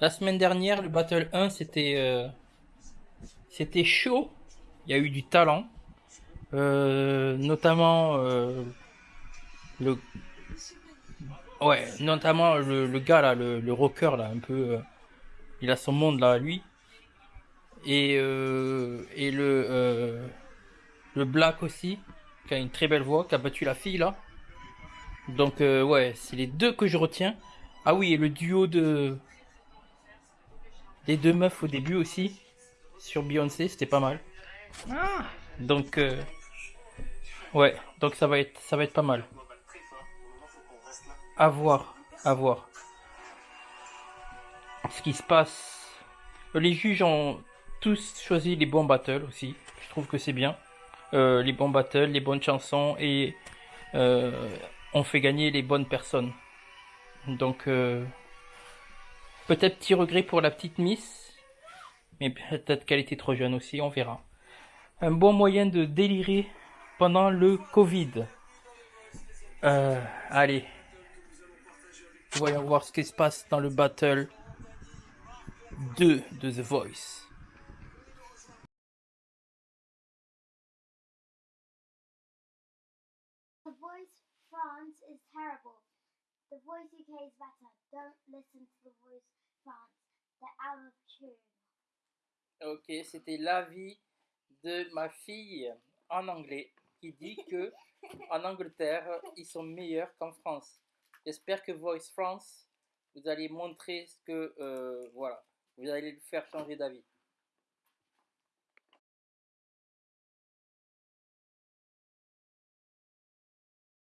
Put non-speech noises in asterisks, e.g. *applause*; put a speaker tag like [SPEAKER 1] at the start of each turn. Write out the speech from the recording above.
[SPEAKER 1] La semaine dernière, le Battle 1, c'était euh, c'était chaud. Il y a eu du talent. Euh, notamment euh, le ouais notamment le, gars là le, rocker là un peu il a son monde là lui et et le le black aussi qui a une très belle voix qui a battu la fille là donc ouais c'est les deux que je retiens ah oui et le duo de des deux meufs au début aussi sur Beyoncé c'était pas mal donc euh, Ouais, donc ça va être ça va être pas mal. À voir, à voir. Ce qui se passe. Les juges ont tous choisi les bons battles aussi. Je trouve que c'est bien. Euh, les bons battles, les bonnes chansons et euh, on fait gagner les bonnes personnes. Donc euh, peut-être petit regret pour la petite Miss, mais peut-être qu'elle était trop jeune aussi, on verra. Un bon moyen de délirer pendant le Covid. Euh, allez. Voyons voir ce qui se passe dans le battle 2 de The Voice.
[SPEAKER 2] The Voice terrible. The Voice UK is better. Don't listen to The Voice France. They're out of tune.
[SPEAKER 1] Ok, c'était l'avis de ma fille en anglais qui dit *laughs* que en Angleterre, ils sont meilleurs qu'en France. J'espère que Voice France, vous allez montrer ce que, euh, voilà, vous allez le faire changer d'avis.